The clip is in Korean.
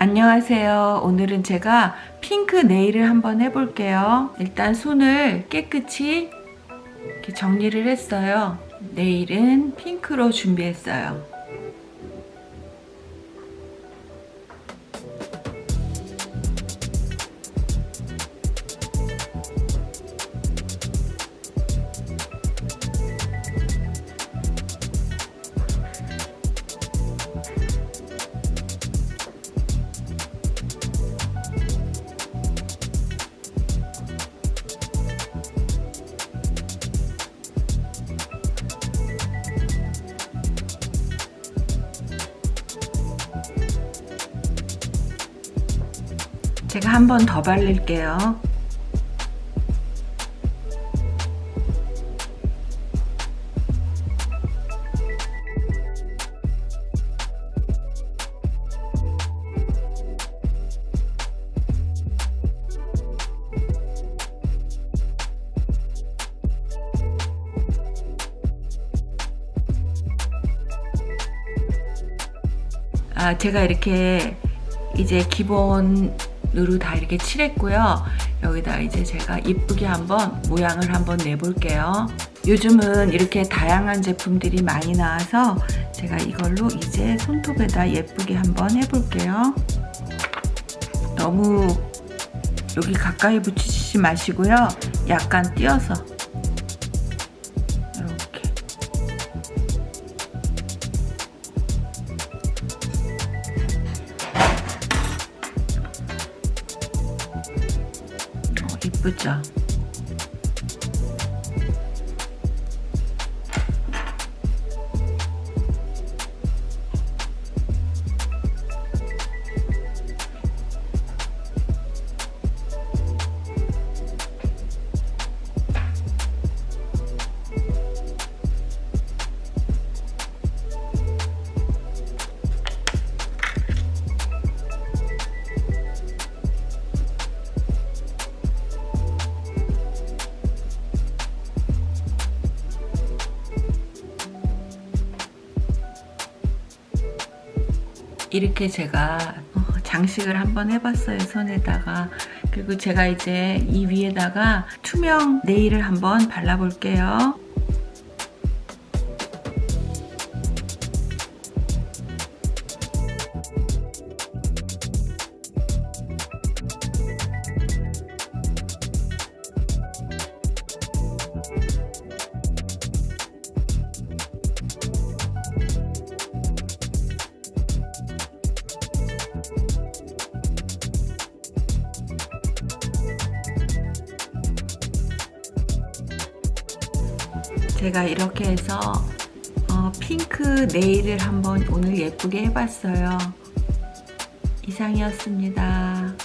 안녕하세요. 오늘은 제가 핑크 네일을 한번 해볼게요. 일단 손을 깨끗이 이렇게 정리를 했어요. 네일은 핑크로 준비했어요. 제가 한 번 더 바를게요. 아, 제가 이렇게 이제 기본으 로 다 이렇게 칠했고요. 여기다 이제 제가 이쁘게 한번 모양을 한번 내볼게요. 요즘은 이렇게 다양한 제품들이 많이 나와서 제가 이걸로 이제 손톱에다 예쁘게 한번 해볼게요. 너무 여기 가까이 붙이지 마시고요. 약간 띄어서 이쁘죠? 이렇게 제가 어, 장식을 한번 해봤어요 손에다가. 그리고 제가 이제 이 위에다가 투명 네일을 한번 발라볼게요 제가 이렇게 해서 어, 핑크 네일을 한번 오늘 예쁘게 해봤어요. 이상이었습니다.